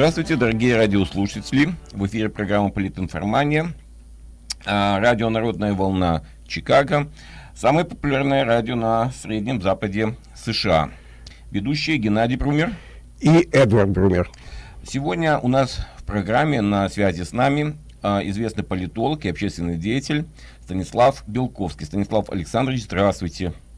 Здравствуйте, дорогие радиослушатели. В эфире программа «Политинформания». А, радио «Народная волна» Чикаго. Самое популярное радио на Среднем Западе США. Ведущие Геннадий Брумер и Эдвард Брумер. Сегодня у нас в программе на связи с нами а, известный политолог и общественный деятель Станислав Белковский. Станислав Александрович, здравствуйте. Здравствуйте.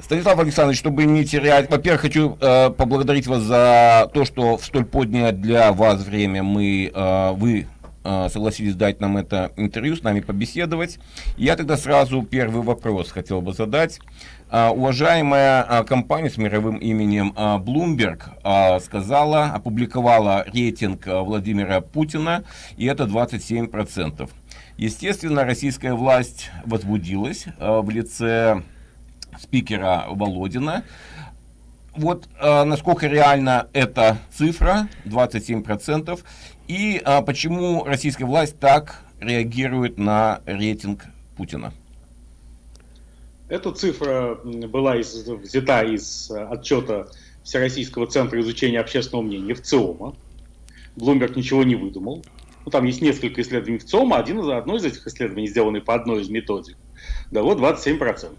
Станислав Александрович, чтобы не терять, во-первых, хочу э, поблагодарить вас за то, что в столь позднее для вас время мы, э, вы э, согласились дать нам это интервью, с нами побеседовать. Я тогда сразу первый вопрос хотел бы задать. Э, уважаемая э, компания с мировым именем э, Bloomberg э, сказала, опубликовала рейтинг э, Владимира Путина, и это 27%. Естественно, российская власть возбудилась э, в лице спикера Володина. Вот э, насколько реально эта цифра, 27%, и э, почему российская власть так реагирует на рейтинг Путина? Эта цифра была из, взята из отчета Всероссийского центра изучения общественного мнения в ЦИОМа. Блумберг ничего не выдумал. Ну, там есть несколько исследований в ЦИОМа, один из, одно из этих исследований, сделанный по одной из методик, дало 27%.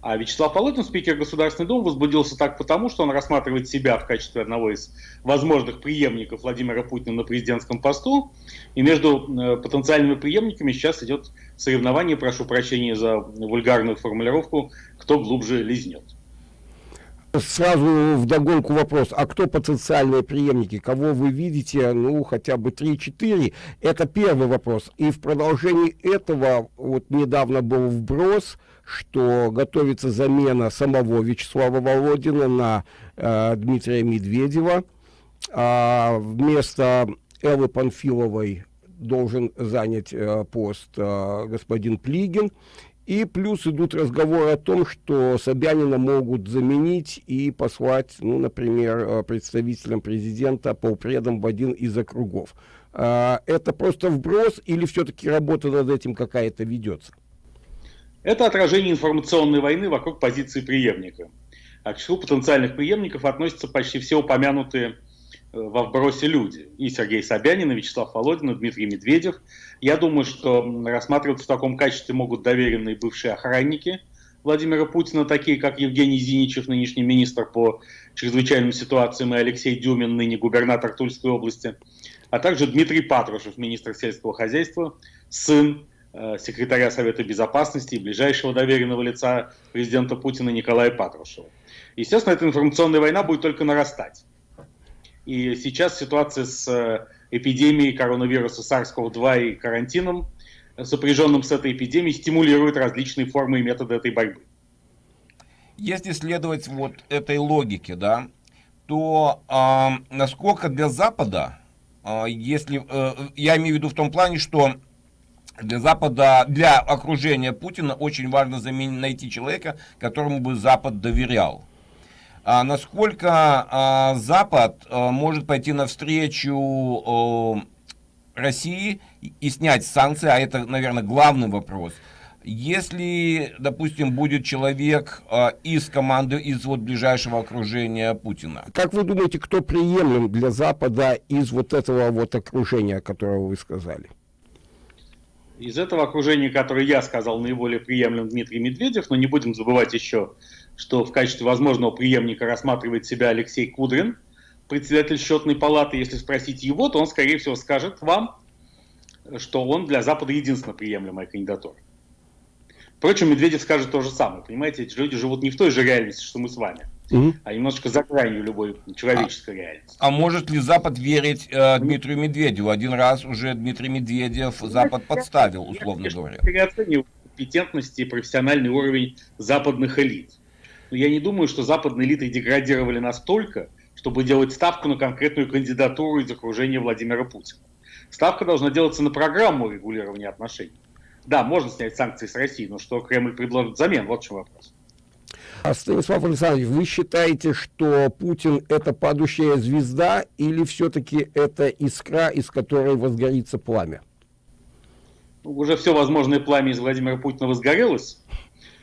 А Вячеслав Володин, спикер Государственной Думы, возбудился так потому, что он рассматривает себя в качестве одного из возможных преемников Владимира Путина на президентском посту. И между э, потенциальными преемниками сейчас идет соревнование, прошу прощения за вульгарную формулировку, кто глубже лизнет. Сразу в догонку вопрос, а кто потенциальные преемники, кого вы видите, ну, хотя бы 3-4, это первый вопрос. И в продолжении этого, вот недавно был вброс, что готовится замена самого Вячеслава Володина на э, Дмитрия Медведева. А вместо Эллы Панфиловой должен занять э, пост э, господин Плигин. И плюс идут разговоры о том, что Собянина могут заменить и послать, ну, например, э, представителям президента, полпредом в один из округов. Э, это просто вброс или все-таки работа над этим какая-то ведется? Это отражение информационной войны вокруг позиции преемника. А к числу потенциальных преемников относятся почти все упомянутые э, во вбросе люди. И Сергей Собянин, и Вячеслав Володин, и Дмитрий Медведев. Я думаю, что рассматриваться в таком качестве могут доверенные бывшие охранники Владимира Путина, такие как Евгений Зиничев, нынешний министр по чрезвычайным ситуациям, и Алексей Дюмин, ныне губернатор Тульской области, а также Дмитрий Патрушев, министр сельского хозяйства, сын Э, секретаря Совета Безопасности и ближайшего доверенного лица президента Путина Николая Патрушева. Естественно, эта информационная война будет только нарастать. И сейчас ситуация с э, эпидемией коронавируса SARS-CoV-2 и карантином, сопряженным с этой эпидемией, стимулирует различные формы и методы этой борьбы. Если следовать вот этой логике, да, то э, насколько для Запада, э, если э, я имею в виду в том плане, что для Запада, для окружения Путина очень важно заменить, найти человека, которому бы Запад доверял. А насколько а, Запад а, может пойти навстречу а, России и снять санкции, а это, наверное, главный вопрос. Если, допустим, будет человек а, из команды, из вот ближайшего окружения Путина. Как вы думаете, кто приемлем для Запада из вот этого вот окружения, которого вы сказали? Из этого окружения, которое я сказал, наиболее приемлем Дмитрий Медведев, но не будем забывать еще, что в качестве возможного преемника рассматривает себя Алексей Кудрин, председатель счетной палаты. Если спросить его, то он, скорее всего, скажет вам, что он для Запада единственно приемлемая кандидатура. Впрочем, Медведев скажет то же самое. Понимаете, эти люди живут не в той же реальности, что мы с вами угу. а немножечко за гранью любой человеческой а, реальности. А может ли Запад верить э, Дмитрию Медведеву? Один раз уже Дмитрий Медведев Запад подставил, условно я, говоря. Я переоцениваю компетентность и профессиональный уровень западных элит. Но я не думаю, что западные элиты деградировали настолько, чтобы делать ставку на конкретную кандидатуру из окружения Владимира Путина. Ставка должна делаться на программу регулирования отношений. Да, можно снять санкции с России, но что Кремль предложит взамен, вот в чем вопрос. А Станислав Александрович, вы считаете, что Путин это падающая звезда или все-таки это искра, из которой возгорится пламя? Ну, уже все возможное пламя из Владимира Путина возгорелось.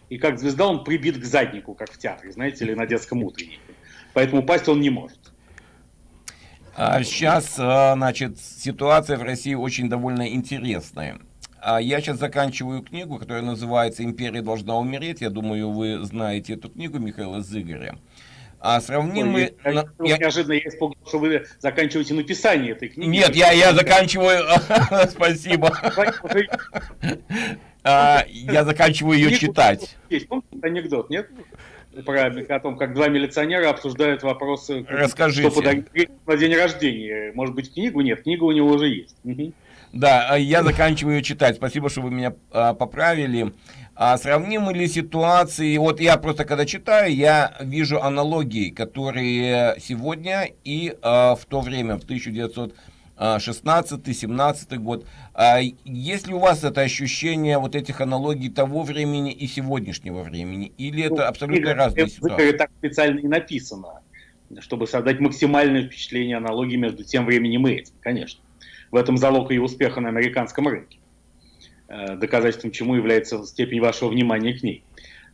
И как звезда он прибит к заднику, как в театре, знаете, или на детском утреннике. Поэтому упасть он не может. А сейчас, а, значит, ситуация в России очень довольно интересная. А я сейчас заканчиваю книгу, которая называется «Империя должна умереть». Я думаю, вы знаете эту книгу Михаила Зыгоря. А сравним Ой, мы... Я, я, неожиданно я испугался, что вы заканчиваете написание этой книги. Нет, я, я заканчиваю... Спасибо. А, я заканчиваю ее читать. Есть анекдот, нет? Про о том, как два милиционера обсуждают вопросы, Расскажите. что подарить на день рождения. Может быть, книгу? Нет, книга у него уже есть. Да, а я заканчиваю ее читать. Спасибо, что вы меня а, поправили. А сравнимы ли ситуации, вот я просто когда читаю, я вижу аналогии, которые сегодня и а, в то время, в 1916-17 год. А, есть ли у вас это ощущение вот этих аналогий того времени и сегодняшнего времени? Или это ну, абсолютно разные ситуации? Это так специально и написано, чтобы создать максимальное впечатление аналогии между тем временем и этим, конечно. В этом залог ее успеха на американском рынке. Э, доказательством чему является степень вашего внимания к ней.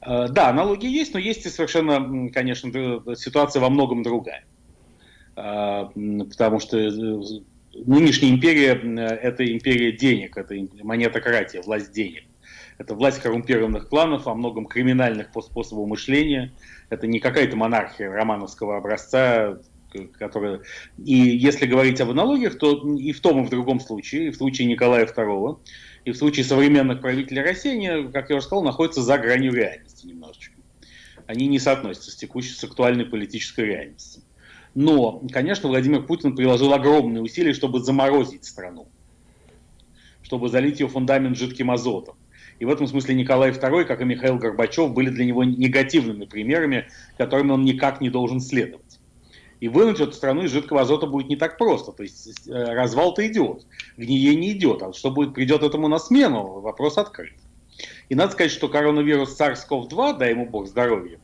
Э, да, аналогии есть, но есть и совершенно, конечно, ситуация во многом другая. Э, потому что нынешняя империя – это империя денег, это монетократия, власть денег. Это власть коррумпированных кланов, во многом криминальных по способу мышления. Это не какая-то монархия романовского образца, которая... И если говорить об аналогиях, то и в том, и в другом случае, и в случае Николая II, и в случае современных правителей России, они, как я уже сказал, находятся за гранью реальности немножечко. Они не соотносятся с текущей, с актуальной политической реальностью. Но, конечно, Владимир Путин приложил огромные усилия, чтобы заморозить страну, чтобы залить ее фундамент жидким азотом. И в этом смысле Николай II, как и Михаил Горбачев, были для него негативными примерами, которыми он никак не должен следовать. И вынуть эту страну из жидкого азота будет не так просто. То есть э, развал-то идет, гниение идет. А что будет, придет этому на смену, вопрос открыт. И надо сказать, что коронавирус SARS-CoV-2, дай ему бог здоровья,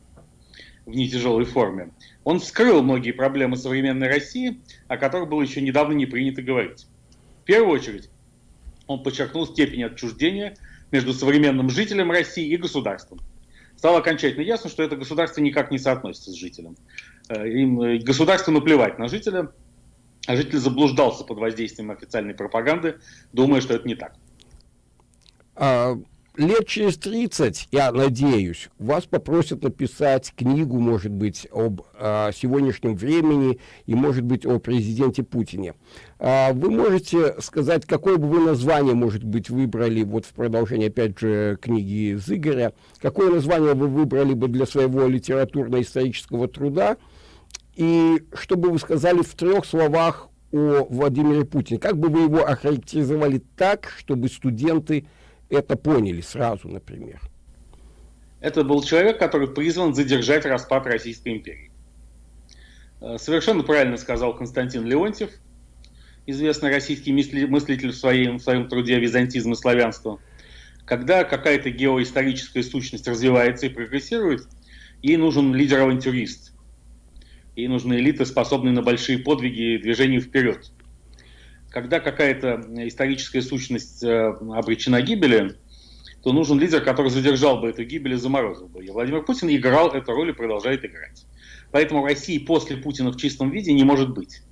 в нетяжелой форме, он вскрыл многие проблемы современной России, о которых было еще недавно не принято говорить. В первую очередь, он подчеркнул степень отчуждения между современным жителем России и государством. Стало окончательно ясно, что это государство никак не соотносится с жителем. Э, им э, государству наплевать на жителя, а житель заблуждался под воздействием официальной пропаганды, думая, что это не так. А, лет через 30, я надеюсь, вас попросят написать книгу, может быть, об а, сегодняшнем времени и, может быть, о президенте Путине. А, вы можете сказать, какое бы вы название, может быть, выбрали, вот в продолжение, опять же, книги Зыгоря, какое название вы выбрали бы для своего литературно-исторического труда, и чтобы вы сказали в трех словах о Владимире Путине, как бы вы его охарактеризовали так, чтобы студенты это поняли сразу, например? Это был человек, который призван задержать распад Российской империи. Э, совершенно правильно сказал Константин Леонтьев, известный российский мыслитель в своем, в своем труде «Византизм и славянство». Когда какая-то геоисторическая сущность развивается и прогрессирует, ей нужен лидер-авантюрист. Ей нужны элиты, способные на большие подвиги и движение вперед когда какая-то историческая сущность э, обречена гибели, то нужен лидер, который задержал бы эту гибель и заморозил бы ее. Владимир Путин играл эту роль и продолжает играть. Поэтому России после Путина в чистом виде не может быть.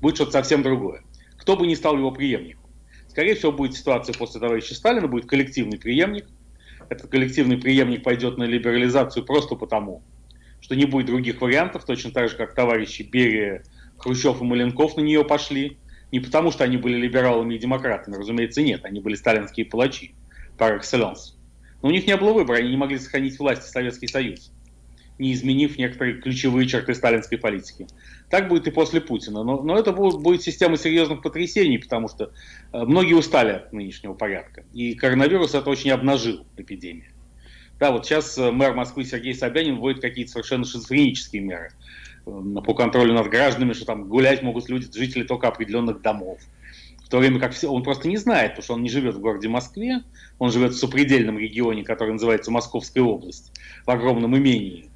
Будет что-то совсем другое. Кто бы ни стал его преемником. Скорее всего, будет ситуация после товарища Сталина, будет коллективный преемник. Этот коллективный преемник пойдет на либерализацию просто потому, что не будет других вариантов, точно так же, как товарищи Берия, Хрущев и Маленков на нее пошли. Не потому, что они были либералами и демократами, разумеется, нет. Они были сталинские палачи, par excellence. Но у них не было выбора, они не могли сохранить власть в Советский Союз, не изменив некоторые ключевые черты сталинской политики. Так будет и после Путина. Но, но это будет, будет система серьезных потрясений, потому что э, многие устали от нынешнего порядка. И коронавирус это очень обнажил, эпидемия. Да, вот сейчас э, мэр Москвы Сергей Собянин вводит какие-то совершенно шизофренические меры по контролю над гражданами, что там гулять могут люди, жители только определенных домов. В то время как все, он просто не знает, потому что он не живет в городе Москве, он живет в сопредельном регионе, который называется Московская область, в огромном имении.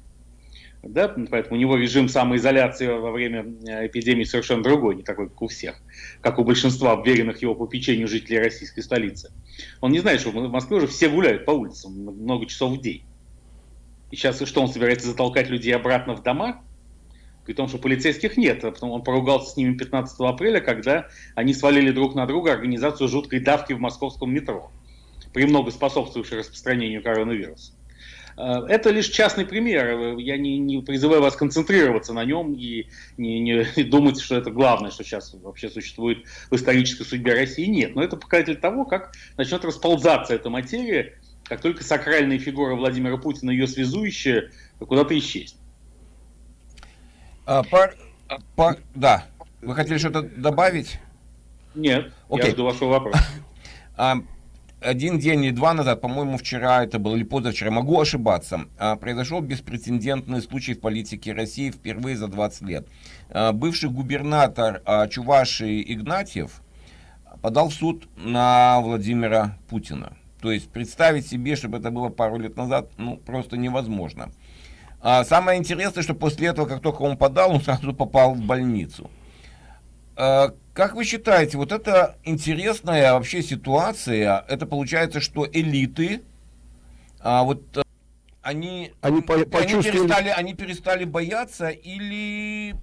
Да, поэтому у него режим самоизоляции во время э, эпидемии совершенно другой, не такой, как у всех, как у большинства вверенных его попечению жителей российской столицы. Он не знает, что в Москве уже все гуляют по улицам много часов в день. И сейчас что, он собирается затолкать людей обратно в дома? При том, что полицейских нет. А потом он поругался с ними 15 апреля, когда они свалили друг на друга организацию жуткой давки в московском метро, премного способствовавшей распространению коронавируса. Э, это лишь частный пример. Я не, не призываю вас концентрироваться на нем и не, не думать, что это главное, что сейчас вообще существует в исторической судьбе России. Нет, но это показатель того, как начнет расползаться эта материя, как только сакральная фигура Владимира Путина, ее связующая, куда-то исчезнет. А, пар, пар, да. Вы хотели что-то добавить? Нет, okay. я жду вашего вопроса. А, один день или два назад, по-моему, вчера это было или позавчера, могу ошибаться, а, произошел беспрецедентный случай в политике России впервые за 20 лет. А, бывший губернатор а, Чувашии Игнатьев подал в суд на Владимира Путина. То есть представить себе, чтобы это было пару лет назад, ну, просто невозможно. Самое интересное, что после этого, как только он подал, он сразу попал в больницу. Как вы считаете, вот это интересная вообще ситуация, это получается, что элиты, а, вот э, они, они, по, они, перестали, они перестали бояться или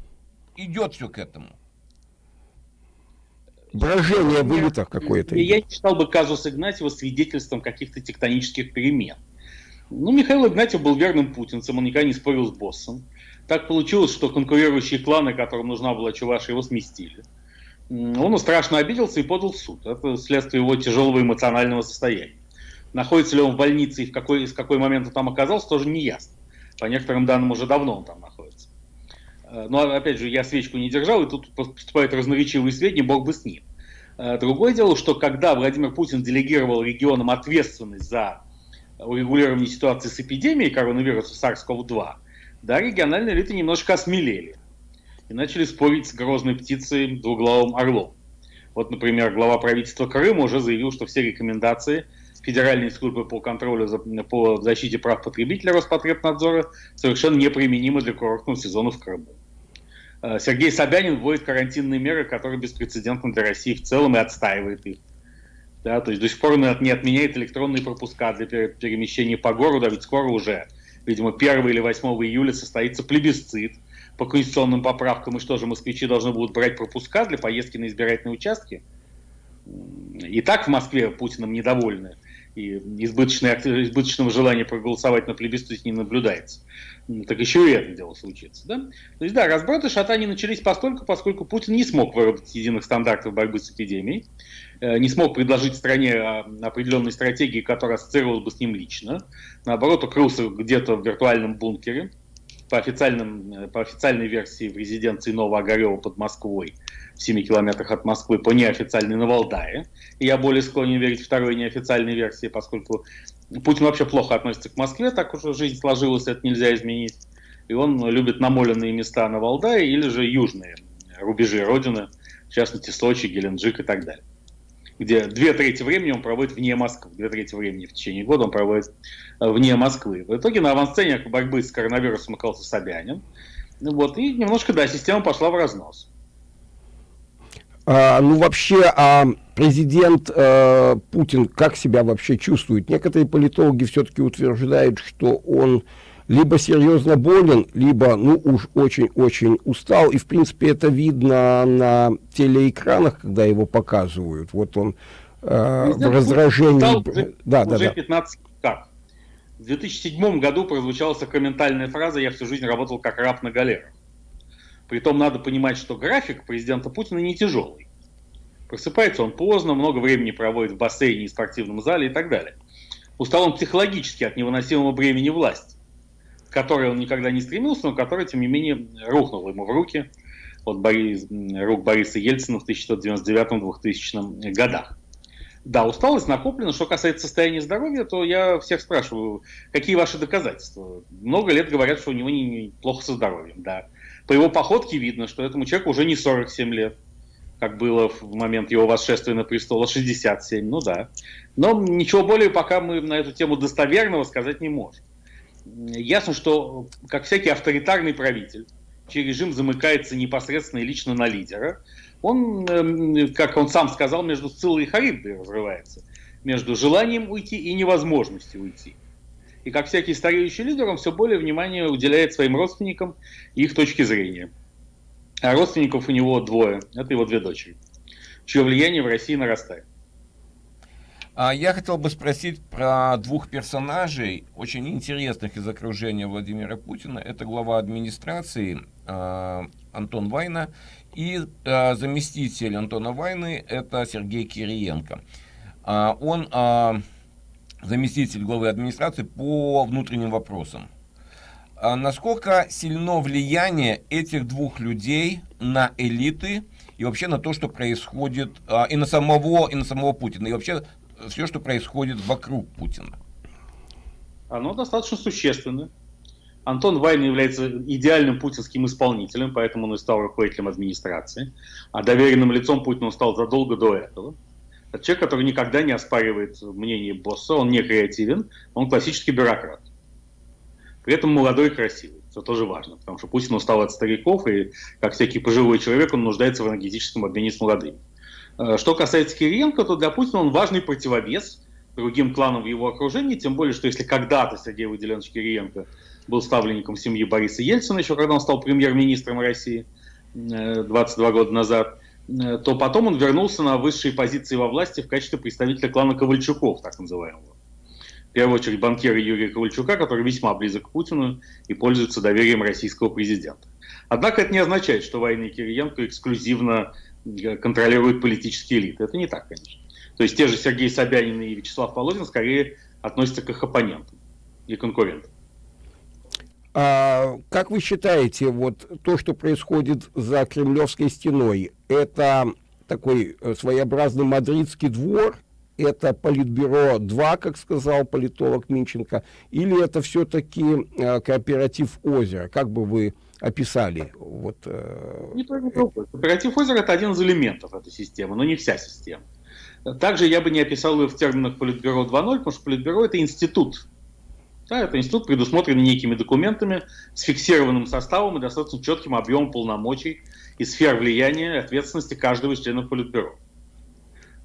идет все к этому? Брожение в элитах какое-то. Я, я не считал бы казус Игнатьева свидетельством каких-то тектонических перемен. Ну, Михаил Игнатьев был верным путинцем, он никогда не спорил с боссом. Так получилось, что конкурирующие кланы, которым нужна была Чуваша, его сместили он страшно обиделся и подал в суд. Это следствие его тяжелого эмоционального состояния. Находится ли он в больнице и в какой, с какой момент он там оказался, тоже не ясно. По некоторым данным, уже давно он там находится. Э, но, опять же, я свечку не держал, и тут поступают разноречивые сведения, бог бы с ним. Э, другое дело, что когда Владимир Путин делегировал регионам ответственность за урегулирование ситуации с эпидемией коронавируса SARS-CoV-2, да, региональные элиты немножко осмелели и начали спорить с грозной птицей двуглавым орлом. Вот, например, глава правительства Крыма уже заявил, что все рекомендации Федеральной службы по контролю за, по защите прав потребителя Роспотребнадзора совершенно неприменимы для курортного сезона в Крыму. Э, Сергей Собянин вводит карантинные меры, которые беспрецедентны для России в целом и отстаивает их. Да, то есть до сих пор не отменяет электронные пропуска для перемещения по городу, а ведь скоро уже, видимо, 1 или 8 июля состоится плебисцит – по конституционным поправкам, и что же, москвичи должны будут брать пропуска для поездки на избирательные участки? И так в Москве Путиным недовольны, и избыточное, избыточного желания проголосовать на плебисците не наблюдается. Так еще и это дело случится. Да? То есть, да, разброты шатания начались постольку, поскольку Путин не смог выработать единых стандартов борьбы с эпидемией, э, не смог предложить стране а, определенной стратегии, которая ассоциировалась бы с ним лично. Наоборот, укрылся где-то в виртуальном бункере, по, официальным, э, по официальной версии в резиденции Новоогарева под Москвой, в 7 километрах от Москвы, по неофициальной на Валдае. И я более склонен верить второй неофициальной версии, поскольку Путин вообще плохо относится к Москве, так уже жизнь сложилась, это нельзя изменить. И он любит намоленные места на Валдае или же южные рубежи Родины, в частности Сочи, Геленджик и так далее где две трети времени он проводит вне Москвы, две трети времени в течение года он проводит э, вне Москвы. В итоге на авансцене борьбы с коронавирусом оказался Собянин. Вот, и немножко, да, система пошла в разнос. А, ну, вообще, а президент э, Путин как себя вообще чувствует? Некоторые политологи все-таки утверждают, что он либо серьезно болен, либо, ну, уж очень-очень устал. И, в принципе, это видно на телеэкранах, когда его показывают. Вот он э, в раздражении... Уже, да, уже да, 15 как? В 2007 году прозвучала сакраментальная фраза «Я всю жизнь работал как раб на галерах». Притом надо понимать, что график президента Путина не тяжелый. Просыпается он поздно, много времени проводит в бассейне и спортивном зале и так далее. Устал он психологически от невыносимого бремени власти к которой он никогда не стремился, но которая, тем не менее, рухнула ему в руки от Борис, рук Бориса Ельцина в 1999-2000 годах. Да, усталость накоплена. Что касается состояния здоровья, то я всех спрашиваю, какие ваши доказательства? Много лет говорят, что у него не, не со здоровьем, да. По его походке видно, что этому человеку уже не 47 лет, как было в момент его восшествия на престол, а 67, ну да. Но ничего более пока мы на эту тему достоверного сказать не можем ясно, что, как всякий авторитарный правитель, чей режим замыкается непосредственно и лично на лидера, он, эм, как он сам сказал, между Сциллой и Харибдой разрывается, между желанием уйти и невозможностью уйти. И как всякий стареющий лидер, он все более внимания уделяет своим родственникам и их точке зрения. А родственников у него двое. Это его две дочери, чье влияние в России нарастает. А я хотел бы спросить про двух персонажей, очень интересных из окружения Владимира Путина. Это глава администрации э, Антон Вайна и э, заместитель Антона Вайны, это Сергей Кириенко. Он заместитель главы администрации по внутренним вопросам. А насколько сильно влияние этих двух людей на элиты и вообще на то, что происходит, а, и на самого, и на самого Путина, и вообще все, что происходит вокруг Путина? Оно достаточно существенно. Антон Вайн является идеальным путинским исполнителем, поэтому он и стал руководителем администрации. А доверенным лицом Путина он стал задолго до этого. Человек, который никогда не оспаривает мнение босса, он не креативен, он классический бюрократ. При этом молодой и красивый. Это тоже важно, потому что Путин устал от стариков, и как всякий пожилой человек, он нуждается в энергетическом обмене с молодыми. Э, что касается Кириенко, то для Путина он важный противовес другим кланам в его окружении, тем более, что если когда-то Сергей Выделенович Кириенко был ставленником семьи Бориса Ельцина, еще когда он стал премьер-министром России 22 э, года назад, то потом он вернулся на высшие позиции во власти в качестве представителя клана Ковальчуков, так называемого. В первую очередь банкира Юрия Ковальчука, который весьма близок к Путину и пользуется доверием российского президента. Однако это не означает, что войны Кириенко эксклюзивно э, контролируют политические элиты. Это не так, конечно. То есть те же Сергей Собянин и Вячеслав Володин скорее относятся к их оппонентам и конкурентам. А, как вы считаете, вот то, что происходит за Кремлевской стеной, это такой э, своеобразный мадридский двор, это Политбюро 2, как сказал политолог Минченко, или это все-таки э, кооператив озера? Как бы вы описали? Вот, э... Не то, не Кооператив озера – это один из элементов этой системы, но не вся система. Также я бы не описал ее в терминах Политбюро 2.0, потому что Политбюро – это институт. Да, это институт, предусмотренный некими документами, с фиксированным составом и достаточно четким объемом полномочий и сфер влияния и ответственности каждого из членов Политбюро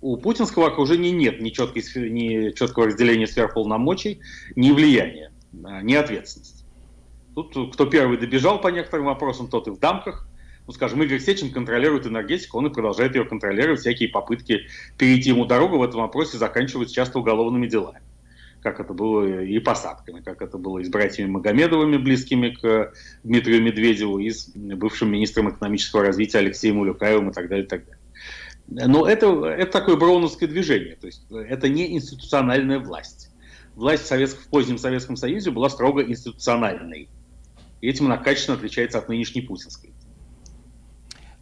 у путинского окружения нет ни, четкой, ни четкого разделения сфер полномочий, ни влияния, ни ответственности. Тут кто первый добежал по некоторым вопросам, тот и в дамках. Ну, скажем, Игорь Сечин контролирует энергетику, он и продолжает ее контролировать. Всякие попытки перейти ему дорогу в этом вопросе заканчиваются часто уголовными делами. Как это было и посадками, как это было и с братьями Магомедовыми, близкими к Дмитрию Медведеву, и с бывшим министром экономического развития Алексеем Улюкаевым и так далее, и так далее. Но это, это такое броуновское движение, то есть это не институциональная власть. Власть в, Совет, в позднем Советском Союзе была строго институциональной. И этим она качественно отличается от нынешней путинской.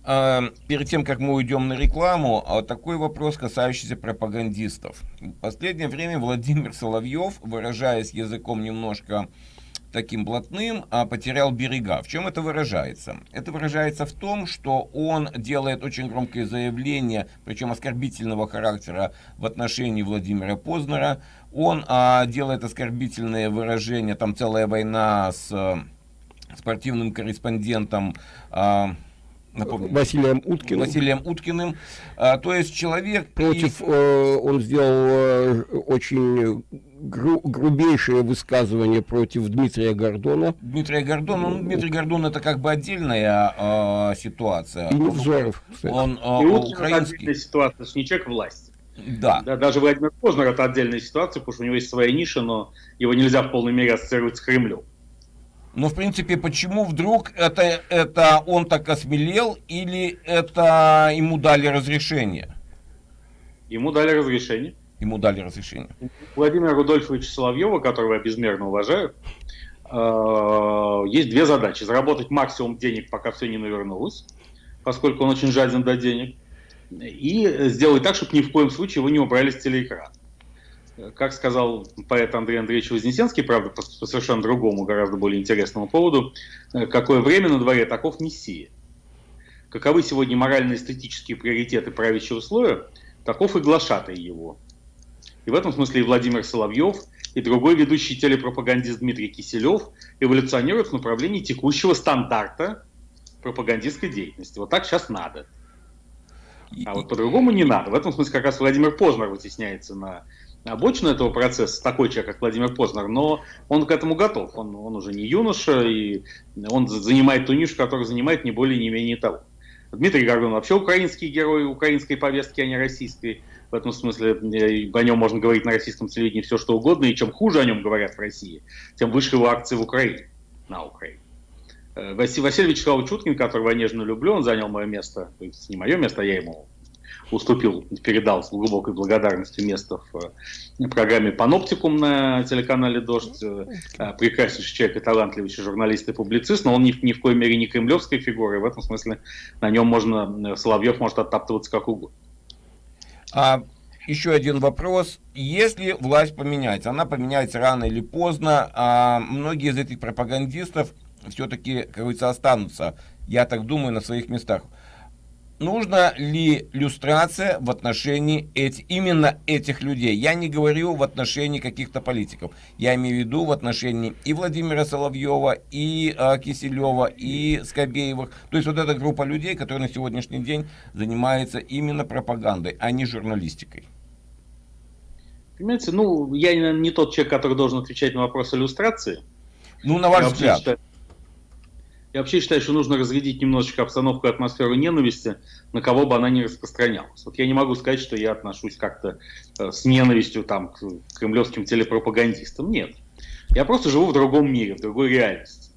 А, перед тем, как мы уйдем на рекламу, а такой вопрос, касающийся пропагандистов. В последнее время Владимир Соловьев, выражаясь языком немножко таким блатным, а потерял берега. В чем это выражается? Это выражается в том, что он делает очень громкое заявление, причем оскорбительного характера в отношении Владимира Познера. Он а, делает оскорбительные выражения, там целая война с а, спортивным корреспондентом а, напомню, Василием Уткиным. Василием Уткиным. А, то есть человек... Против, и... э, он сделал э, очень гру грубейшее высказывание против Дмитрия Гордона. Дмитрия Гордона, ну, Дмитрий Гордон это как бы отдельная э, ситуация. И Невзоров, кстати. Он э, и украинский. отдельная ситуация, не человек власти. Да. да. Даже Владимир Познер это отдельная ситуация, потому что у него есть своя ниша, но его нельзя в полной мере ассоциировать с Кремлем. Но, в принципе, почему вдруг это, это он так осмелел или это ему дали разрешение? Ему дали разрешение. Ему дали разрешение. Владимира Рудольфовича Соловьева, которого я безмерно уважаю, э, есть две задачи. Заработать максимум денег, пока все не навернулось, поскольку он очень жаден до денег, и сделать так, чтобы ни в коем случае его не убрали с телеэкрана как сказал поэт Андрей Андреевич Вознесенский, правда, по, по совершенно другому, гораздо более интересному поводу, э, какое время на дворе, таков Мессия. Каковы сегодня морально-эстетические приоритеты правящего слоя, таков и глашатай его. И в этом смысле и Владимир Соловьев, и другой ведущий телепропагандист Дмитрий Киселев эволюционируют в направлении текущего стандарта пропагандистской деятельности. Вот так сейчас надо. А вот по-другому не надо. В этом смысле как раз Владимир Познер вытесняется на обочину этого процесса, такой человек, как Владимир Познер, но он к этому готов. Он, он уже не юноша, и он занимает ту нишу, которую занимает не более, не менее того. Дмитрий Гордон вообще украинский герой украинской повестки, а не российской. В этом смысле э, о нем можно говорить на российском телевидении все, что угодно, и чем хуже о нем говорят в России, тем выше его акции в Украине, на Украине. Э, Василий, Вячеславович Чуткин, которого я нежно люблю, он занял мое место, то есть не мое место, а я ему уступил, передал с глубокой благодарностью место в э, программе «Паноптикум» на телеканале «Дождь». Э, прекраснейший человек и талантливейший журналист и публицист, но он ни, ни в коей мере не кремлевской фигуры, в этом смысле на нем можно, Соловьев может оттаптываться как угодно. А, еще один вопрос. Если власть поменяется, она поменяется рано или поздно, а многие из этих пропагандистов все-таки, как говорится, останутся, я так думаю, на своих местах нужна ли люстрация в отношении эти, именно этих людей. Я не говорю в отношении каких-то политиков. Я имею в виду в отношении и Владимира Соловьева, и э, Киселева, и Скобеевых. То есть вот эта группа людей, которая на сегодняшний день занимается именно пропагандой, а не журналистикой. Понимаете, ну, я не, не тот человек, который должен отвечать на вопрос иллюстрации. Ну, на ваш взгляд. Считаю, я вообще считаю, что нужно разрядить немножечко обстановку и атмосферу ненависти, на кого бы она ни распространялась. Вот я не могу сказать, что я отношусь как-то э, с ненавистью там, к кремлевским телепропагандистам. Нет. Я просто живу в другом мире, в другой реальности.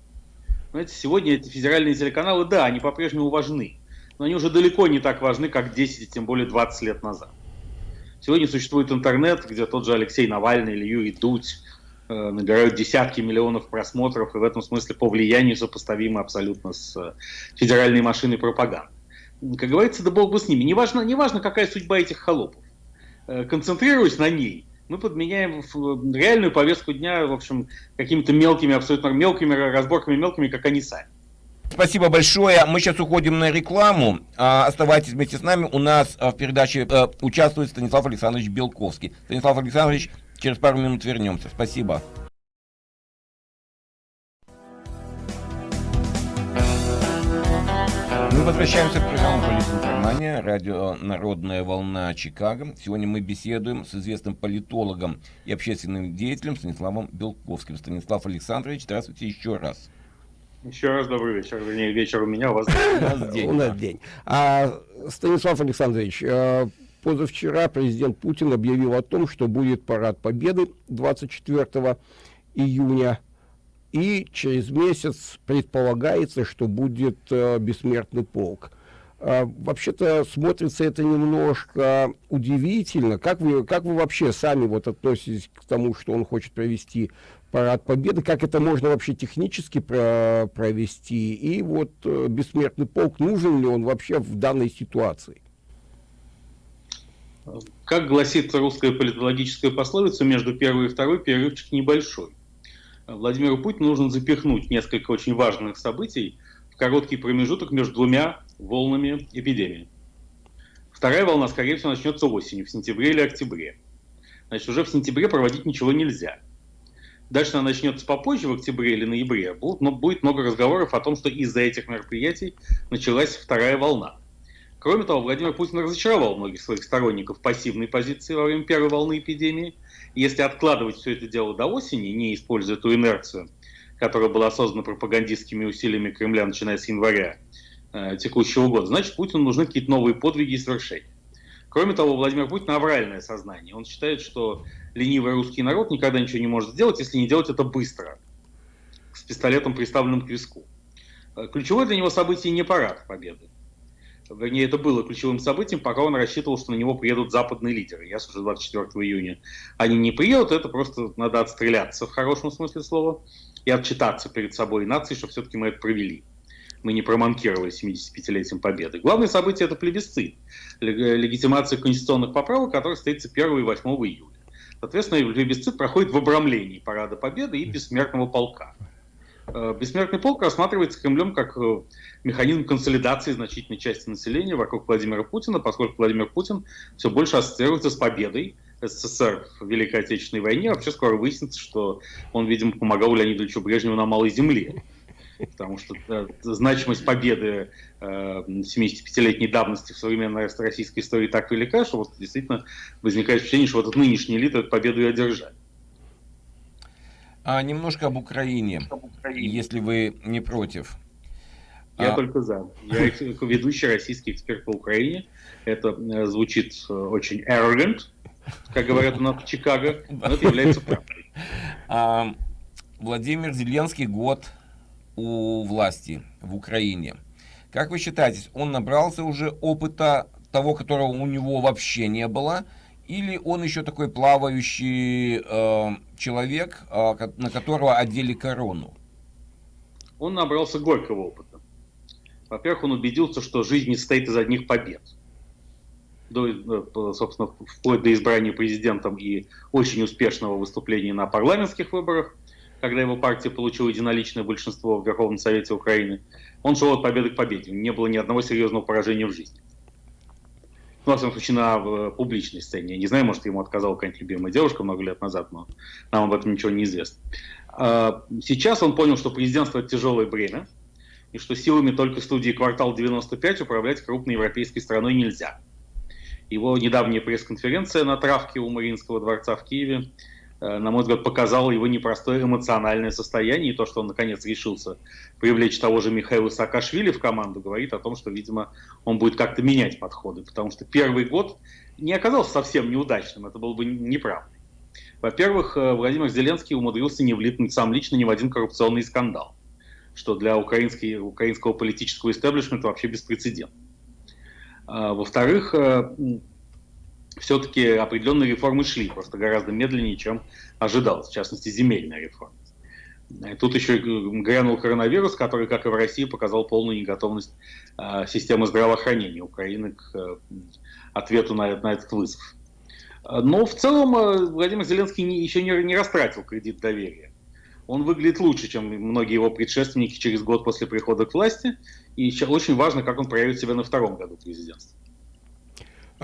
Знаете, сегодня эти федеральные телеканалы, да, они по-прежнему важны, но они уже далеко не так важны, как 10 тем более 20 лет назад. Сегодня существует интернет, где тот же Алексей Навальный или Юрий Дудь набирают десятки миллионов просмотров и в этом смысле по влиянию сопоставимы абсолютно с э, федеральной машиной пропаганды. Как говорится, да бог бы с ними. Неважно, неважно какая судьба этих холопов. Э, концентрируясь на ней, мы подменяем реальную повестку дня, в общем, какими-то мелкими, абсолютно мелкими разборками, мелкими, как они сами. Спасибо большое. Мы сейчас уходим на рекламу. А, оставайтесь вместе с нами. У нас в передаче участвует Станислав Александрович Белковский. Станислав Александрович, Через пару минут вернемся. Спасибо. Мы возвращаемся к программе «Политинформания», радио «Народная волна Чикаго». Сегодня мы беседуем с известным политологом и общественным деятелем Станиславом Белковским. Станислав Александрович, здравствуйте еще раз. Еще раз добрый вечер. Вернее, вечер у меня, у вас день. У нас день. А, Станислав Александрович, э, Позавчера президент Путин объявил о том, что будет парад Победы 24 июня. И через месяц предполагается, что будет э, бессмертный полк. А, Вообще-то смотрится это немножко удивительно. Как вы, как вы вообще сами вот относитесь к тому, что он хочет провести парад Победы? Как это можно вообще технически про провести? И вот э, бессмертный полк, нужен ли он вообще в данной ситуации? Как гласит русская политологическая пословица, между первой и второй перерывчик небольшой. Владимиру Путину нужно запихнуть несколько очень важных событий в короткий промежуток между двумя волнами эпидемии. Вторая волна, скорее всего, начнется осенью, в сентябре или октябре. Значит, уже в сентябре проводить ничего нельзя. Дальше она начнется попозже, в октябре или ноябре. Но будет много разговоров о том, что из-за этих мероприятий началась вторая волна. Кроме того, Владимир Путин разочаровал многих своих сторонников пассивной позиции во время первой волны эпидемии. Если откладывать все это дело до осени, не используя ту инерцию, которая была создана пропагандистскими усилиями Кремля, начиная с января э, текущего года, значит, Путину нужны какие-то новые подвиги и свершения. Кроме того, Владимир Путин авральное сознание. Он считает, что ленивый русский народ никогда ничего не может сделать, если не делать это быстро, с пистолетом, приставленным к виску. Э, ключевое для него событие не парад победы вернее, это было ключевым событием, пока он рассчитывал, что на него приедут западные лидеры. Ясно, что 24 июня они не приедут, это просто надо отстреляться в хорошем смысле слова и отчитаться перед собой и нацией, что все-таки мы это провели. Мы не проманкировали 75-летием Победы. Главное событие – это плебисцит, легитимация конституционных поправок, который состоится 1 и 8 июля. Соответственно, плебисцит проходит в обрамлении Парада Победы и Бессмертного полка. Э, Бессмертный полк рассматривается Кремлем как э, механизм консолидации значительной части населения вокруг Владимира Путина, поскольку Владимир Путин все больше ассоциируется с победой СССР в Великой Отечественной войне. Вообще скоро выяснится, что он, видимо, помогал Леониду Ильичу Брежневу на Малой Земле. потому что да, значимость победы э, 75-летней давности в современной российской истории так велика, что вот действительно возникает впечатление, что вот этот нынешний элита эту победу и одержали. А немножко об Украине, об Украине, если вы не против. Я а... только за. Я ведущий российский эксперт по Украине. Это э, звучит э, очень arrogant, как говорят у нас в Чикаго, но это является правдой. А, Владимир Зеленский год у власти в Украине. Как вы считаете, он набрался уже опыта того, которого у него вообще не было, или он еще такой плавающий э, человек, э, на которого одели корону? Он набрался горького опыта. Во-первых, он убедился, что жизнь не состоит из одних побед. До, э, собственно, вплоть до избрания президентом и очень успешного выступления на парламентских выборах, когда его партия получила единоличное большинство в Верховном Совете Украины, он шел от победы к победе. Не было ни одного серьезного поражения в жизни. Ну, во всяком случае, на э, публичной сцене. Я не знаю, может, ему отказала какая-нибудь любимая девушка много лет назад, но нам об этом ничего не известно. А, сейчас он понял, что президентство – это тяжелое бремя, и что силами только студии «Квартал 95» управлять крупной европейской страной нельзя. Его недавняя пресс-конференция на травке у Мариинского дворца в Киеве – на мой взгляд, показало его непростое эмоциональное состояние. И то, что он наконец решился привлечь того же Михаила Саакашвили в команду, говорит о том, что, видимо, он будет как-то менять подходы. Потому что первый год не оказался совсем неудачным. Это было бы неправдой. Во-первых, э, Владимир Зеленский умудрился не влипнуть сам лично ни в один коррупционный скандал, что для украинского политического истеблишмента вообще беспрецедентно. А, во-вторых, э, все-таки определенные реформы шли, просто гораздо медленнее, чем ожидалось, в частности, земельная реформа. Тут еще грянул коронавирус, который, как и в России, показал полную неготовность э, системы здравоохранения Украины к э, ответу на, этот вызов. Но в целом э, Владимир Зеленский еще не, не растратил кредит доверия. Он выглядит лучше, чем многие его предшественники через год после прихода к власти. И очень важно, как он проявит себя на втором году президентства.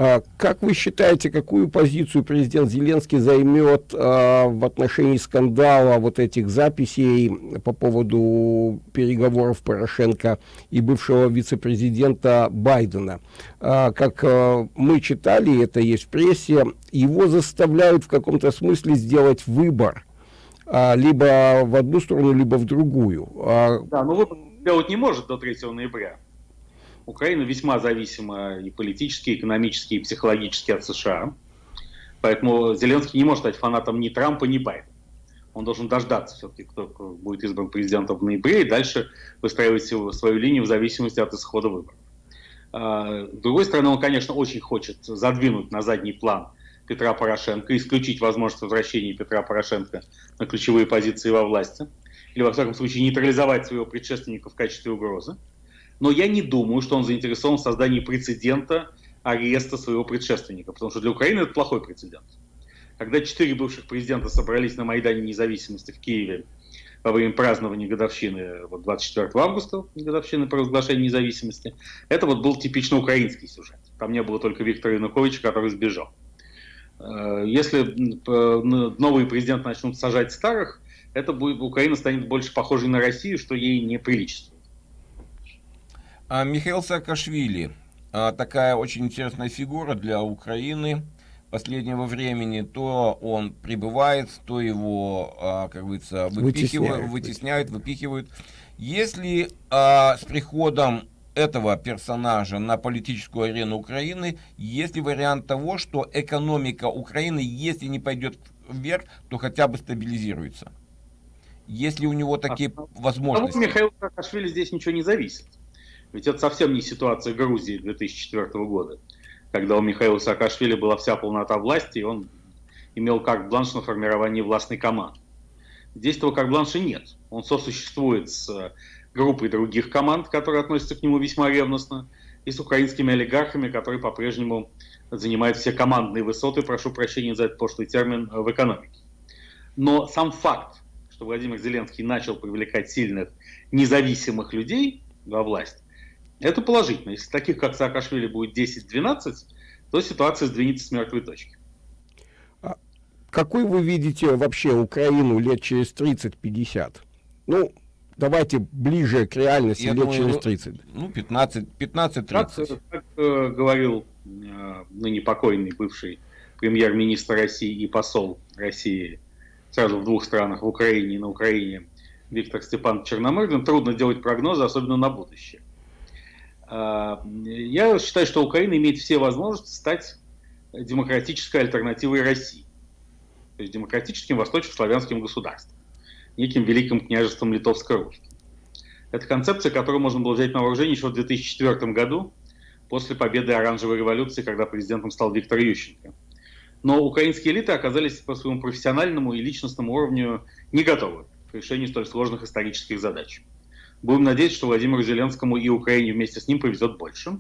А, как вы считаете, какую позицию президент Зеленский займет а, в отношении скандала вот этих записей по поводу переговоров Порошенко и бывшего вице-президента Байдена? А, как мы читали, это есть в прессе, его заставляют в каком-то смысле сделать выбор. Либо в одну сторону, либо в другую. Да, но выбор сделать не может до 3 ноября. Украина весьма зависима и политически, и экономически, и психологически от США. Поэтому Зеленский не может стать фанатом ни Трампа, ни Байдена. Он должен дождаться все-таки, кто будет избран президентом в ноябре, и дальше выстраивать свою линию в зависимости от исхода выборов. А, с другой стороны, он, конечно, очень хочет задвинуть на задний план Петра Порошенко, исключить возможность возвращения Петра Порошенко на ключевые позиции во власти, или, во всяком случае, нейтрализовать своего предшественника в качестве угрозы но я не думаю, что он заинтересован в создании прецедента ареста своего предшественника, потому что для Украины это плохой прецедент. Когда четыре бывших президента собрались на Майдане независимости в Киеве во время празднования годовщины вот 24 августа, годовщины провозглашения независимости, это вот был типично украинский сюжет. Там не было только Виктора Януковича, который сбежал. Э, если новые президенты начнут сажать старых, это будет, Украина станет больше похожей на Россию, что ей не приличествует. А Михаил Саакашвили, а, такая очень интересная фигура для Украины последнего времени. То он прибывает, то его, а, как говорится, выпихивают, вытесняют, вытесняют, выпихивают. Если а, с приходом этого персонажа на политическую арену Украины, есть ли вариант того, что экономика Украины, если не пойдет вверх, то хотя бы стабилизируется? Если у него такие а, возможности? От Михаила Саакашвили здесь ничего не зависит. Ведь это совсем не ситуация Грузии 2004 года, когда у Михаила Саакашвили была вся полнота власти, и он имел карт-бланш на формирование властной команды. Здесь этого карт-бланша нет. Он сосуществует с группой других команд, которые относятся к нему весьма ревностно, и с украинскими олигархами, которые по-прежнему занимают все командные высоты, прошу прощения за этот пошлый термин, в экономике. Но сам факт, что Владимир Зеленский начал привлекать сильных независимых людей во власть, это положительно. Если таких, как Саакашвили, будет 10-12, то ситуация сдвинется с мертвой точки. А какой вы видите вообще Украину лет через 30-50? Ну, Давайте ближе к реальности Я лет думаю, через ну, 30. Ну, 15, 15-30. Как, как э, говорил э, ныне покойный бывший премьер-министр России и посол России сразу в двух странах, в Украине и на Украине, Виктор Степан Черномырдин, трудно делать прогнозы, особенно на будущее. Я считаю, что Украина имеет все возможности стать демократической альтернативой России. То есть демократическим восточнославянским государством. Неким великим княжеством литовско-русским. Это концепция, которую можно было взять на вооружение еще в 2004 году, после победы оранжевой революции, когда президентом стал Виктор Ющенко. Но украинские элиты оказались по своему профессиональному и личностному уровню не готовы к решению столь сложных исторических задач. Будем надеяться, что Владимиру Зеленскому и Украине вместе с ним повезет больше.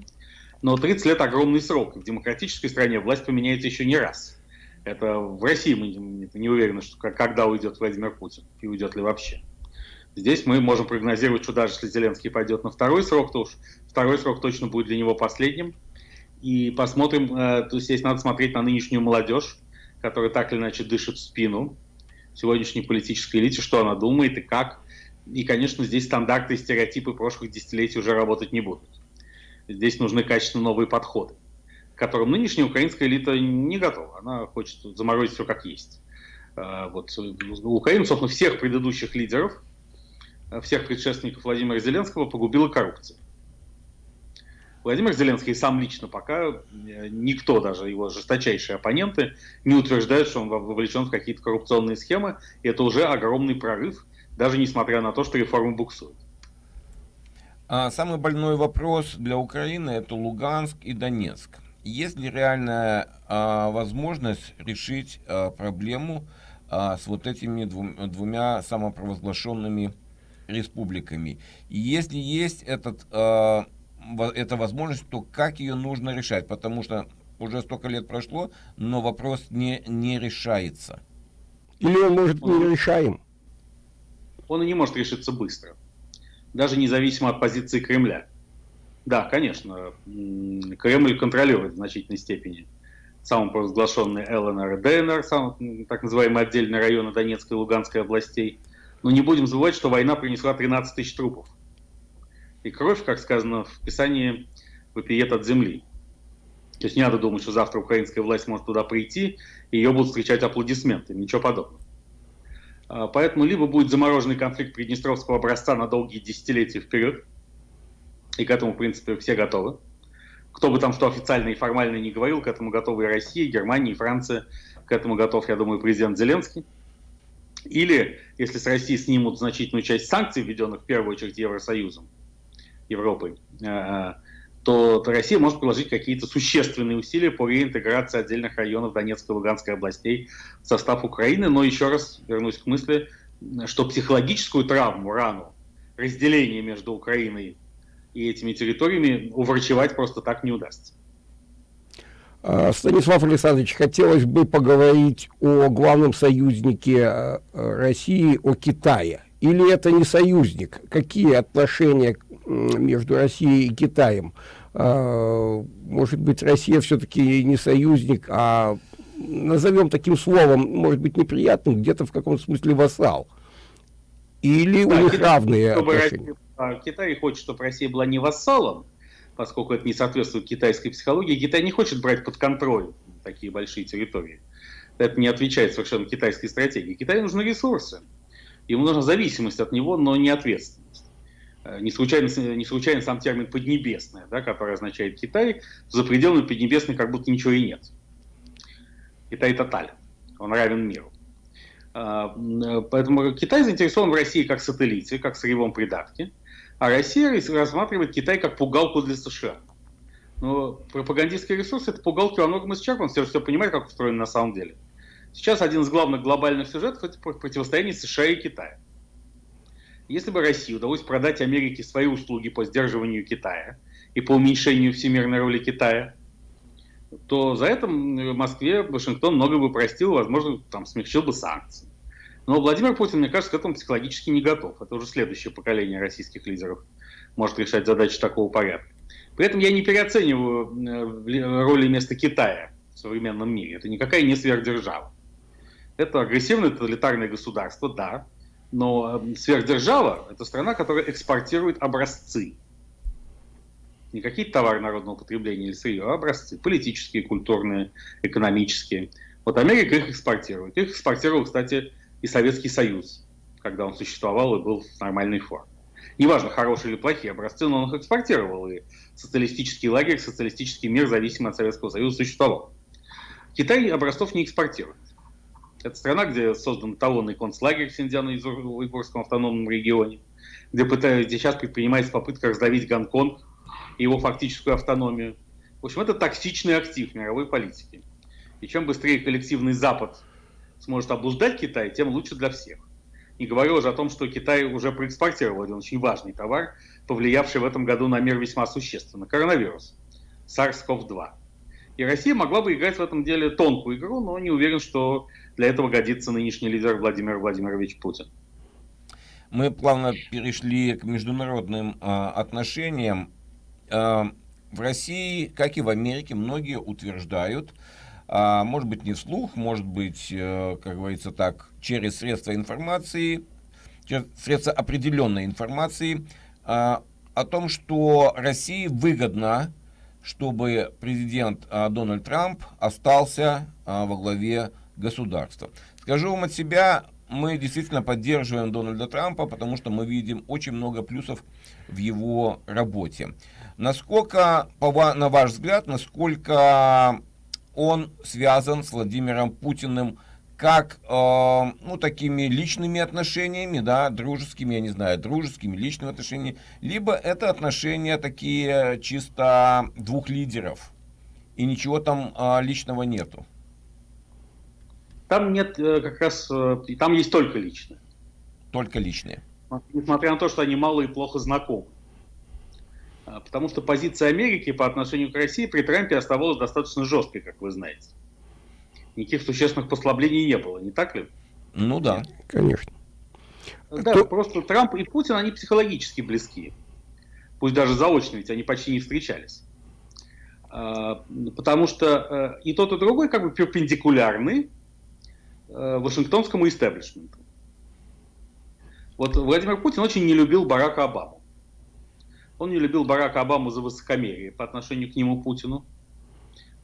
Но 30 лет огромный срок. В демократической стране власть поменяется еще не раз. Это в России мы не уверены, что когда уйдет Владимир Путин и уйдет ли вообще. Здесь мы можем прогнозировать, что даже если Зеленский пойдет на второй срок, то уж второй срок точно будет для него последним. И посмотрим, э, то есть здесь надо смотреть на нынешнюю молодежь, которая так или иначе дышит в спину сегодняшней политической элите, что она думает и как. И, конечно, здесь стандарты и стереотипы прошлых десятилетий уже работать не будут. Здесь нужны качественно новые подходы, к которым нынешняя украинская элита не готова. Она хочет заморозить все как есть. Э, вот. Украину, собственно, всех предыдущих лидеров – всех предшественников Владимира Зеленского погубила коррупция. Владимир Зеленский сам лично пока, э, никто, даже его жесточайшие оппоненты, не утверждают, что он вовлечен в какие-то коррупционные схемы. И это уже огромный прорыв, даже несмотря на то, что реформы буксуют. А самый больной вопрос для Украины это Луганск и Донецк. Есть ли реальная а, возможность решить а, проблему а, с вот этими двум, двумя самопровозглашенными республиками. И если есть этот, э, эта возможность, то как ее нужно решать? Потому что уже столько лет прошло, но вопрос не, не решается. Или он может не решаем? Он и не может решиться быстро. Даже независимо от позиции Кремля. Да, конечно, Кремль контролирует в значительной степени самопровозглашенные ЛНР ДНР, сам, так называемые отдельные районы Донецкой и Луганской областей. Но не будем забывать, что война принесла 13 тысяч трупов. И кровь, как сказано в Писании, вопиет от земли. То есть не надо думать, что завтра украинская власть может туда прийти, и ее будут встречать аплодисменты. Ничего подобного. А, поэтому либо будет замороженный конфликт Приднестровского образца на долгие десятилетия вперед, и к этому, в принципе, все готовы. Кто бы там что официально и формально не говорил, к этому готовы и Россия, и Германия, и Франция. К этому готов, я думаю, президент Зеленский. Или, если с России снимут значительную часть санкций, введенных в первую очередь Евросоюзом, Европой, э, то Россия может приложить какие-то существенные усилия по реинтеграции отдельных районов Донецкой и Луганской областей в состав Украины. Но еще раз вернусь к мысли, что психологическую травму, рану, разделение между Украиной и этими территориями уврачевать просто так не удастся. А, Станислав Александрович, хотелось бы поговорить о главном союзнике э, России, о Китае. Или это не союзник? Какие отношения между Россией и Китаем? А, может быть, Россия все-таки не союзник, а назовем таким словом, может быть, неприятным, где-то в каком-то смысле вассал? Или да, у них Китай, равные отношения? Россия, Китай хочет, чтобы Россия была не вассалом, поскольку это не соответствует китайской психологии. Китай не хочет брать под контроль такие большие территории. Это не отвечает совершенно китайской стратегии. Китаю нужны ресурсы. Ему нужна зависимость от него, но не ответственность. Э, не случайно, не случайно сам термин «поднебесная», да, который означает Китай, за пределами Поднебесной как будто ничего и нет. Китай тотален, он равен миру. Э, э, поэтому Китай заинтересован в России как сателлите, как сырьевом придатке. А Россия рассматривает Китай как пугалку для США. Но пропагандистский ресурс это пугалки во многом исчерпан, все, все понимают, как устроено на самом деле. Сейчас один из главных глобальных сюжетов это противостояние США и Китая. Если бы России удалось продать Америке свои услуги по сдерживанию Китая и по уменьшению всемирной роли Китая, то за это Москве Вашингтон много бы простил, возможно, там смягчил бы санкции. Но Владимир Путин, мне кажется, к этому психологически не готов. Это уже следующее поколение российских лидеров может решать задачи такого порядка. При этом я не переоцениваю э, роли и место Китая в современном мире. Это никакая не сверхдержава. Это агрессивное тоталитарное государство, да, Но э, сверхдержава – это страна, которая экспортирует образцы. Не какие-то товары народного потребления или сырье, а образцы. Политические, культурные, экономические. Вот Америка их экспортирует. Их экспортировал, кстати, и Советский Союз, когда он существовал и был в нормальной форме. Неважно, хорошие или плохие образцы, но он их экспортировал. И социалистический лагерь, социалистический мир, зависимый от Советского Союза, существовал. Китай образцов не экспортирует. Это страна, где создан талонный концлагерь в Синьцзяно-Уйгурском автономном регионе, где, пытаются, где сейчас предпринимается попытка раздавить Гонконг и его фактическую автономию. В общем, это токсичный актив мировой политики. И чем быстрее коллективный Запад сможет обуздать Китай, тем лучше для всех. Не говорю уже о том, что Китай уже проэкспортировал один очень важный товар, повлиявший в этом году на мир весьма существенно. Коронавирус. SARS-CoV-2. И Россия могла бы играть в этом деле тонкую игру, но не уверен, что для этого годится нынешний лидер Владимир Владимирович Путин. Мы плавно перешли к международным э, отношениям. Э, в России, как и в Америке, многие утверждают, а, может быть не вслух, может быть, э, как говорится так, через средства информации, через средства определенной информации, а, о том, что России выгодно, чтобы президент а, Дональд Трамп остался во главе государства. Скажу вам от себя, мы действительно поддерживаем Дональда Трампа, потому что мы видим очень много плюсов в его работе. Насколько, на ваш взгляд, насколько он связан с Владимиром Путиным как, э, ну, такими личными отношениями, да, дружескими, я не знаю, дружескими, личными отношениями, либо это отношения такие чисто двух лидеров, и ничего там э, личного нету. Там нет э, как раз, э, там есть только личное. Только личное. Несмотря на то, что они мало и плохо знакомы. А, потому что позиция Америки по отношению к России при Трампе оставалась достаточно жесткой, как вы знаете. Никаких существенных послаблений не было, не так ли? Ну да, конечно. Да, То... просто Трамп и Путин, они психологически близки. Пусть даже заочно, ведь они почти не встречались. А, потому что э, и тот, и другой как бы перпендикулярны э, Вашингтонскому истеблишменту. Вот Владимир Путин очень не любил Барака Обаму. Он не любил Барака Обаму за высокомерие по отношению к нему Путину,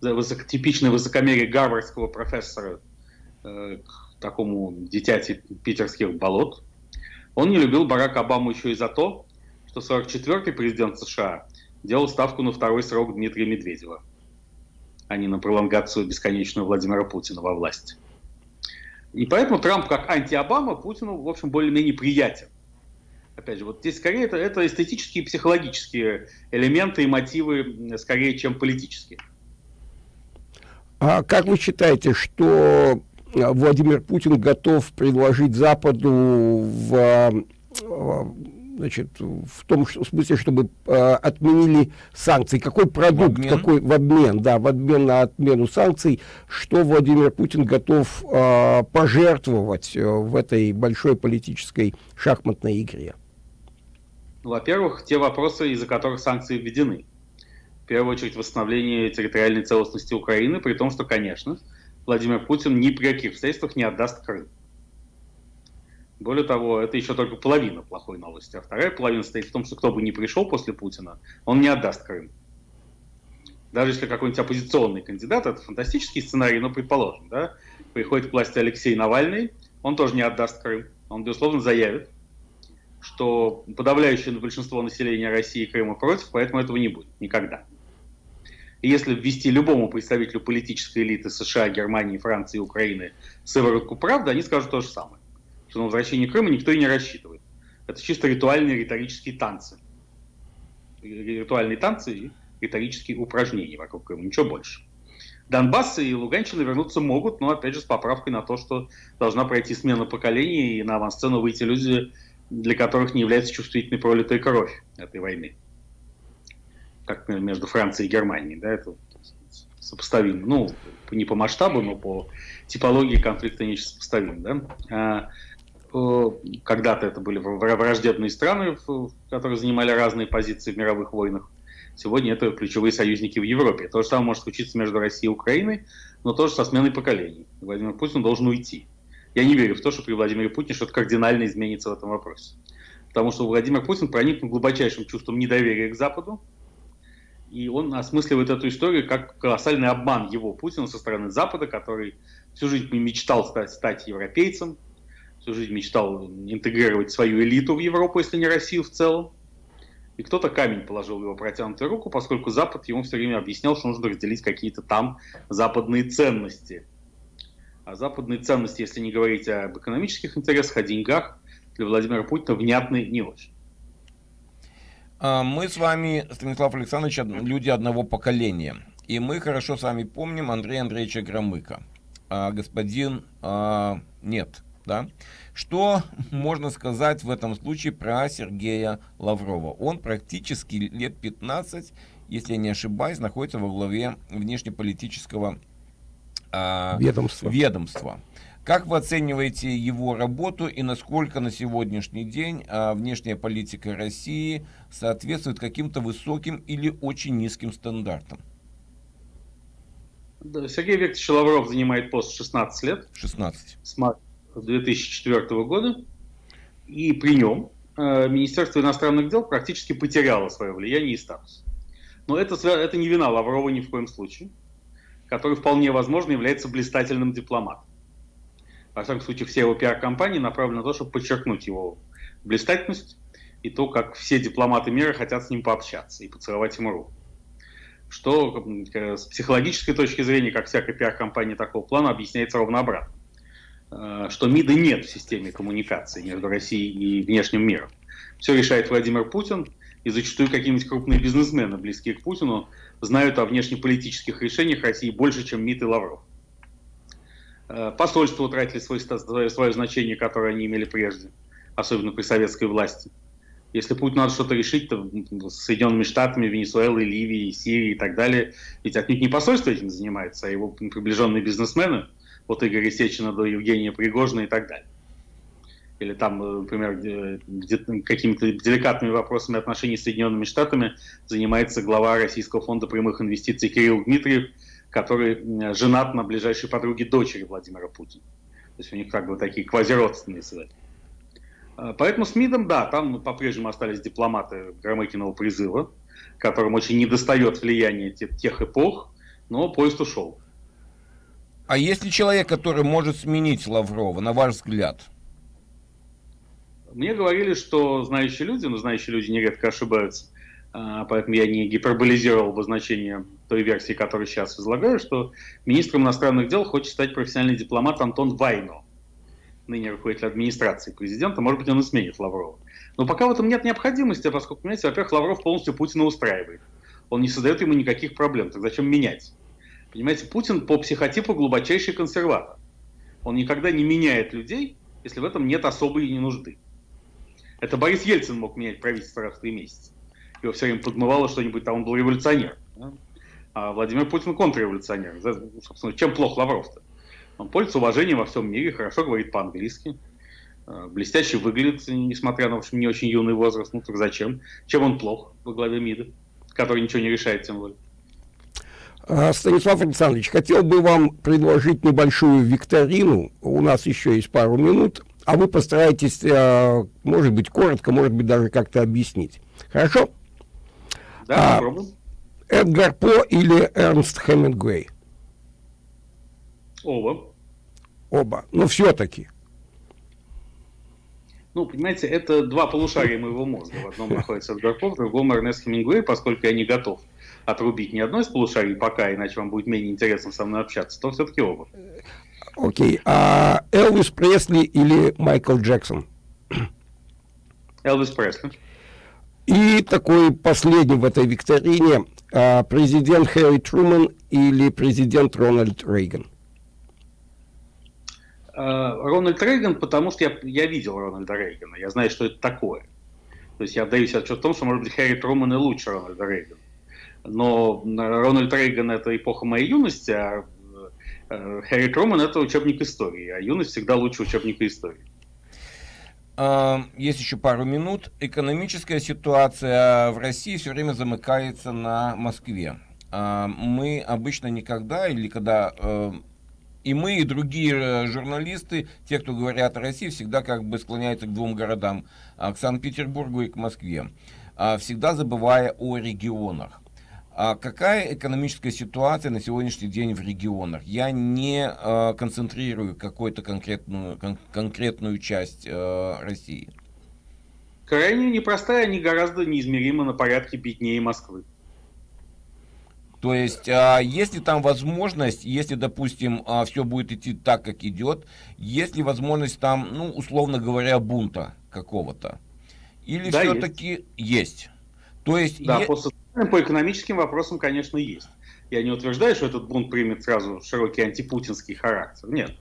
за высоко, типичное высокомерие гарвардского профессора э, к такому дитяти питерских болот. Он не любил Барака Обаму еще и за то, что 44-й президент США делал ставку на второй срок Дмитрия Медведева, а не на пролонгацию бесконечную Владимира Путина во власти. И поэтому Трамп как анти-Обама Путину, в общем, более-менее приятен. Опять же, вот здесь скорее это, это эстетические и психологические элементы и мотивы, скорее, чем политические. А как вы считаете, что Владимир Путин готов предложить Западу в, значит, в том в смысле, чтобы э, отменили санкции? Какой продукт, в обмен? какой в обмен, да, в обмен на отмену санкций, что Владимир Путин готов э, пожертвовать э, в этой большой политической шахматной игре? Во-первых, те вопросы, из-за которых санкции введены. В первую очередь, восстановление территориальной целостности Украины, при том, что, конечно, Владимир Путин ни при каких обстоятельствах не отдаст Крым. Более того, это еще только половина плохой новости. А вторая половина стоит в том, что кто бы ни пришел после Путина, он не отдаст Крым. Даже если какой-нибудь оппозиционный кандидат, это фантастический сценарий, но предположим, да, приходит к власти Алексей Навальный, он тоже не отдаст Крым. Он, безусловно, заявит, что подавляющее большинство населения России и Крыма против, поэтому этого не будет никогда. Если ввести любому представителю политической элиты США, Германии, Франции Украины сыворотку правды, они скажут то же самое. Что на возвращение Крыма никто и не рассчитывает. Это чисто ритуальные риторические танцы. Ритуальные танцы и риторические упражнения вокруг Крыма, ничего больше. Донбасс и Луганщина вернуться могут, но опять же с поправкой на то, что должна пройти смена поколений и на авансцену выйти люди, для которых не является чувствительной пролитая кровь этой войны. Как между Францией и Германией. Да, это сопоставимо. Ну, не по масштабу, но по типологии конфликта не сопоставимо. Да? А, когда-то это были враждебные страны, которые занимали разные позиции в мировых войнах. Сегодня это ключевые союзники в Европе. То же самое может случиться между Россией и Украиной, но тоже со сменой поколений. Владимир Путин должен уйти. Я не верю в то, что при Владимире Путине что-то кардинально изменится в этом вопросе. Потому что Владимир Путин проникнут глубочайшим чувством недоверия к Западу, и он осмысливает эту историю как колоссальный обман его, Путина, со стороны Запада, который всю жизнь мечтал стать, стать европейцем, всю жизнь мечтал интегрировать свою элиту в Европу, если не Россию в целом. И кто-то камень положил в его протянутую руку, поскольку Запад ему все время объяснял, что нужно разделить какие-то там западные ценности. А западные ценности, если не говорить об экономических интересах, о деньгах, для Владимира Путина внятны не очень. А, мы с вами, Станислав Александрович, люди одного поколения. И мы хорошо с вами помним Андрея Андреевича Громыка. А господин а, нет, да? Что можно сказать в этом случае про Сергея Лаврова? Он практически лет 15, если я не ошибаюсь, находится во главе внешнеполитического а, ведомства. ведомства. Как вы оцениваете его работу и насколько на сегодняшний день а, внешняя политика России соответствует каким-то высоким или очень низким стандартам? Да, Сергей Викторович Лавров занимает пост 16 лет. 16. С 2004 года. И при нем э, Министерство иностранных дел практически потеряло свое влияние и статус. Но это, это не вина Лаврова ни в коем случае, который вполне возможно является блистательным дипломатом. Во всяком случае, все его пиар-компании направлены на то, чтобы подчеркнуть его блистательность и то, как все дипломаты мира хотят с ним пообщаться и поцеловать ему руку. Что с психологической точки зрения, как всякая пиар-компания такого плана, объясняется ровно обратно. Э, что МИДа нет в системе коммуникации между Россией и внешним миром. Все решает Владимир Путин, и зачастую какие-нибудь крупные бизнесмены, близкие к Путину, знают о внешнеполитических решениях России больше, чем МИД и Лавров. Э, посольства утратили свой, свое значение, которое они имели прежде, особенно при советской власти. Если Путину надо что-то решить, то с Соединенными Штатами, Венесуэлой, Ливией, Сирией и так далее, ведь отнюдь не посольство этим занимается, а его приближенные бизнесмены, от Игоря Сечина до Евгения Пригожина и так далее. Или там, э, например, какими-то деликатными вопросами отношений с Соединенными Штатами занимается глава Российского фонда прямых инвестиций Кирилл Дмитриев, который женат на ближайшей подруге дочери Владимира Путина. То есть у них как бы такие квазиродственные связи. А, поэтому с МИДом, да, там по-прежнему остались дипломаты Громыкиного призыва, которым очень недостает влияния тех, эпох, но поезд ушел. А есть ли человек, который может сменить Лаврова, на ваш взгляд? Мне говорили, что знающие люди, но знающие люди нередко ошибаются, поэтому я не гиперболизировал обозначение той версии, которую сейчас излагаю, что министром иностранных дел хочет стать профессиональный дипломат Антон Вайно, ныне руководитель администрации президента, может быть, он и сменит Лаврова. Но пока в этом нет необходимости, поскольку, понимаете, во-первых, Лавров полностью Путина устраивает. Он не создает ему никаких проблем, так зачем менять? Понимаете, Путин по психотипу глубочайший консерватор. Он никогда не меняет людей, если в этом нет особой нужды. Это Борис Ельцин мог менять правительство раз в три месяца его все время подмывало что-нибудь, там он был революционер. А Владимир Путин контрреволюционер. Собственно, чем плох Лавров-то? Он пользуется уважением во всем мире, хорошо говорит по-английски, э, блестяще выглядит, несмотря на, в общем, не очень юный возраст. Ну так зачем? Чем он плох во главе МИДа, который ничего не решает тем более? А, Станислав Александрович, хотел бы вам предложить небольшую викторину. У нас еще есть пару минут, а вы постараетесь, э, может быть, коротко, может быть, даже как-то объяснить. Хорошо? Да, а, Эдгар По или Эрнст Хемингуэй? Оба. Оба. Ну, все-таки. Ну, понимаете, это два полушария моего мозга. В одном находится Эдгар По, в другом Эрнест Хемингуэй, поскольку я не готов отрубить ни одно из полушарий пока, иначе вам будет менее интересно со мной общаться, то все-таки оба. Окей. Okay. А Элвис Пресли или Майкл Джексон? Элвис Пресли. И такой последний в этой викторине а, президент Хэри Труман или президент Рональд Рейган? А, Рональд Рейган, потому что я, я видел Рональда Рейгана, я знаю, что это такое. То есть я отдаю себе отчет в том, что, может быть, Хэри Труман и лучше Рональда Рейгана. Но Рональд Рейган – это эпоха моей юности, а э, Хэри Труман – это учебник истории, а юность всегда лучше учебника истории. Есть еще пару минут. Экономическая ситуация в России все время замыкается на Москве. Мы обычно никогда или когда И мы, и другие э, журналисты, те, кто говорят о России, всегда как бы склоняются к двум городам, а, к Санкт-Петербургу и к Москве, а, всегда забывая о регионах. А какая экономическая ситуация на сегодняшний день в регионах? Я не э, концентрирую какую-то конкретную, кон конкретную часть э, России. Крайне непростая, они гораздо неизмеримо на порядке беднее Москвы. То есть, а, если там возможность, если, допустим, а, все будет идти так, как идет, есть ли возможность там, ну, условно говоря, бунта какого-то? Или Да, все-таки есть. То есть, Да, е- по социальным, по экономическим вопросам, конечно, есть. Я не утверждаю, что этот бунт примет сразу широкий антипутинский характер. Нет.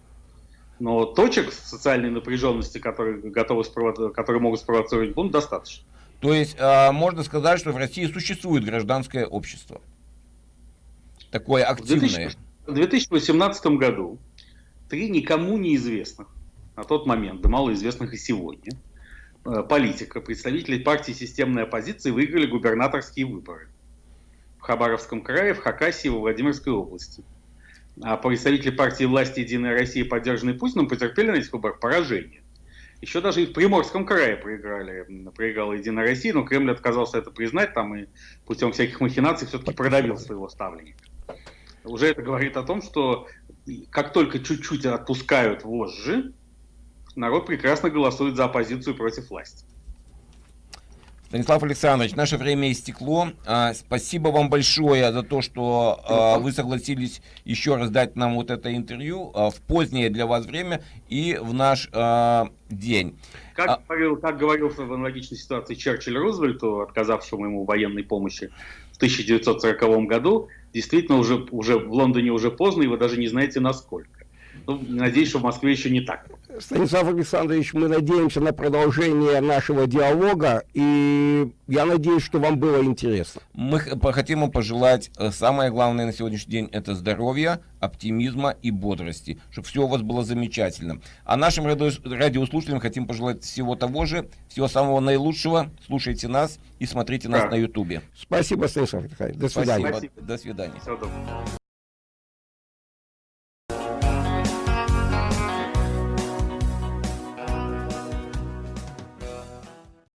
Но точек социальной напряженности, которые, готовы спровоци- которые могут спровоцировать бунт, достаточно. то есть а, можно сказать, что в России существует гражданское общество. Такое активное. 2000 В 2018 году три никому неизвестных, на тот момент, да малоизвестных и сегодня, э, политика, представители партии системной оппозиции выиграли губернаторские выборы в Хабаровском крае, в Хакасии во Владимирской области. А представители партии власти «Единая Россия», поддержанные Путиным, потерпели на этих выборах поражение. Еще даже и в Приморском крае проиграли, проиграла «Единая Россия», но Кремль отказался это признать, там и путем всяких махинаций все-таки продавил своего ставленника. Уже это говорит о том, что как только чуть-чуть отпускают вожжи, народ прекрасно голосует за оппозицию против власти. Станислав Александрович, наше время истекло. А, Спасибо вам большое за то, что а, вы согласились еще раз дать нам вот это интервью а, в позднее для вас время и в наш день. Как, А- говорил, как говорил в аналогичной ситуации Черчилль Рузвельту, отказавшему ему военной помощи в 1940 году, действительно уже, уже в Лондоне уже поздно, и вы даже не знаете насколько. Ну, надеюсь, что в Москве еще не так. Станислав Александрович, мы надеемся на продолжение нашего диалога, и я надеюсь, что вам было интересно. Мы хотим вам пожелать, э, самое главное на сегодняшний день, это здоровья, оптимизма и бодрости, чтобы все у вас было замечательно. А нашим радио- радиослушателям хотим пожелать всего того же, всего самого наилучшего. Слушайте нас и смотрите нас Да. на ютубе. Спасибо, Станислав Александрович. До свидания. Спасибо. Спасибо. До свидания. Всего доброго.